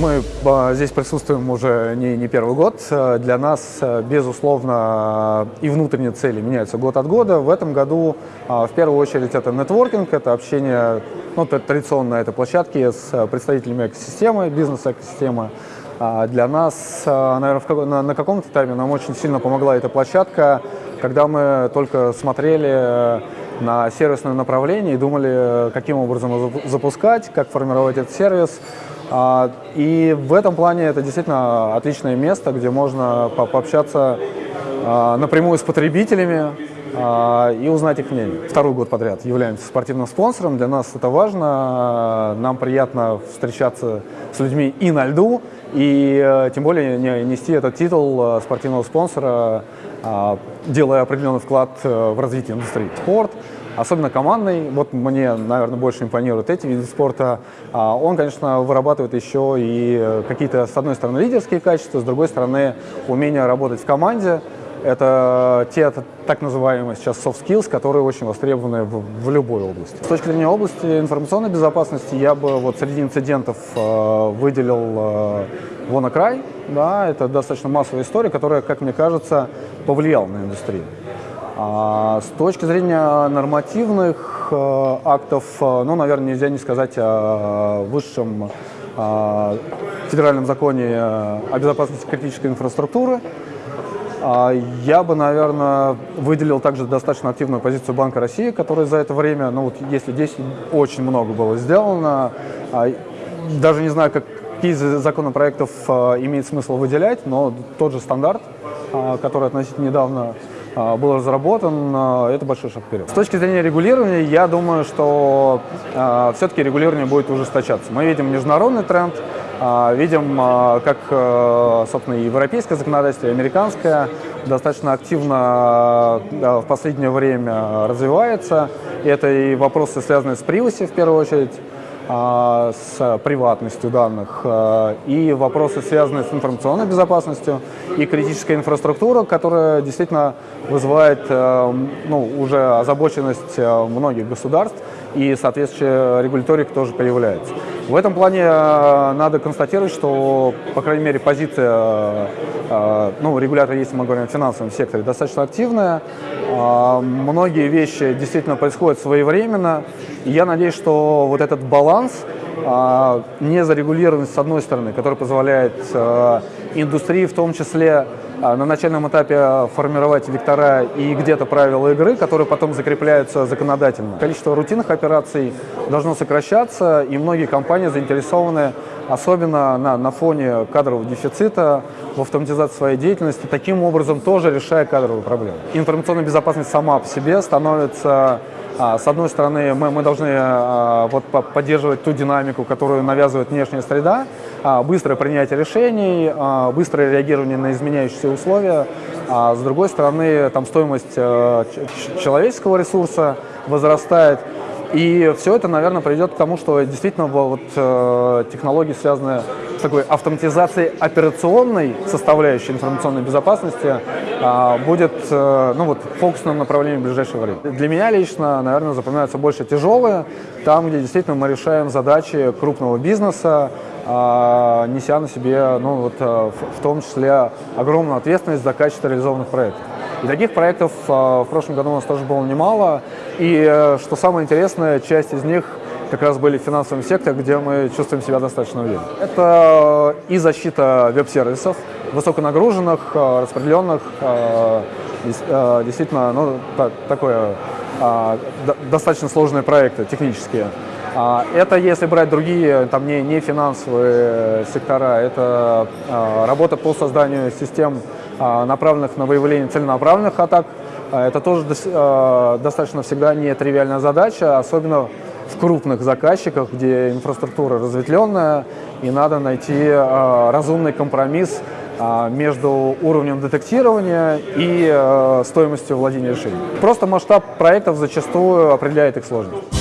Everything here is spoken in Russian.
Мы а, здесь присутствуем уже не, не первый год. Для нас, безусловно, и внутренние цели меняются год от года. В этом году, а, в первую очередь, это нетворкинг, это общение, ну, традиционно это площадки с представителями экосистемы, бизнес-экосистемы. А, для нас, наверное, на, на каком-то этапе нам очень сильно помогла эта площадка, когда мы только смотрели на сервисное направление и думали, каким образом запускать, как формировать этот сервис. А, и в этом плане это действительно отличное место, где можно пообщаться а, напрямую с потребителями а, и узнать их мнение. Второй год подряд являемся спортивным спонсором. Для нас это важно. Нам приятно встречаться с людьми и на льду, и э, тем более нести этот титул э, спортивного спонсора, делая определенный вклад э, в развитие индустрии. Спорт особенно командный. Вот мне, наверное, больше импонируют эти виды спорта. А он, конечно, вырабатывает еще и какие-то, с одной стороны, лидерские качества, с другой стороны, умение работать в команде. Это те так называемые сейчас soft skills, которые очень востребованы в, в любой области. С точки зрения области информационной безопасности я бы вот среди инцидентов э, выделил э, WannaCry. Да, это достаточно массовая история, которая, как мне кажется, повлияла на индустрию. А с точки зрения нормативных э, актов, э, ну, наверное, нельзя не сказать о высшем э, федеральном законе о безопасности критической инфраструктуры. А я бы, наверное, выделил также достаточно активную позицию Банка России, который за это время, ну вот если здесь очень много было сделано, а, даже не знаю, как, какие законопроектов имеет смысл выделять, но тот же стандарт, который относительно недавно был разработан, а, это большой шаг вперед. С точки зрения регулирования, я думаю, что а, все-таки регулирование будет ужесточаться. Мы видим международный тренд, видим, как, собственно, и европейское законодательство, и американское достаточно активно в последнее время развивается. Это и вопросы, связанные с privacy, в первую очередь, а, с приватностью данных а, и вопросы, связанные с информационной безопасностью и критическая инфраструктура, которая действительно вызывает а, ну, уже озабоченность многих государств и соответствующая регуляторика тоже появляется. В этом плане надо констатировать, что, по крайней мере, позиция ну, регулятора, если мы говорим о финансовом секторе, достаточно активная. Многие вещи действительно происходят своевременно. И я надеюсь, что вот этот баланс, а, не зарегулированность с одной стороны, который позволяет а, индустрии в том числе а, на начальном этапе формировать вектора и где-то правила игры, которые потом закрепляются законодательно. Количество рутинных операций должно сокращаться, и многие компании заинтересованы, особенно на, на фоне кадрового дефицита, в автоматизации своей деятельности, таким образом тоже решая кадровые проблемы. Информационная безопасность сама по себе становится а, с одной стороны, мы, мы должны а, вот, поддерживать ту динамику, которую навязывает внешняя среда, а, быстрое принятие решений, быстрое реагирование на изменяющиеся условия. А с другой стороны, там стоимость э, человеческого ресурса возрастает. И все это, наверное, приведет к тому, что действительно вот, э, технологии, связанные с такой автоматизацией операционной составляющей информационной безопасности, э, будет э, ну, вот, фокусным направлением в ближайшее время. Для меня лично, наверное, запоминаются больше тяжелые, там, где действительно мы решаем задачи крупного бизнеса, неся на себе, ну, вот, в том числе, огромную ответственность за качество реализованных проектов. И таких проектов а, в прошлом году у нас тоже было немало. И э, что самое интересное, часть из них как раз были в финансовом секторе, где мы чувствуем себя достаточно уверенно. Это и защита веб-сервисов, высоконагруженных, а, распределенных, а, действительно, ну, такое достаточно сложные проекты технические. Это если брать другие, там не, не финансовые сектора, это работа по созданию систем а, направленных на выявление целенаправленных атак. А, это тоже а, достаточно всегда нетривиальная задача, особенно в крупных заказчиках, где инфраструктура разветвленная, и надо найти разумный компромисс между уровнем детектирования и стоимостью владения решением. Просто масштаб проектов зачастую определяет их сложность.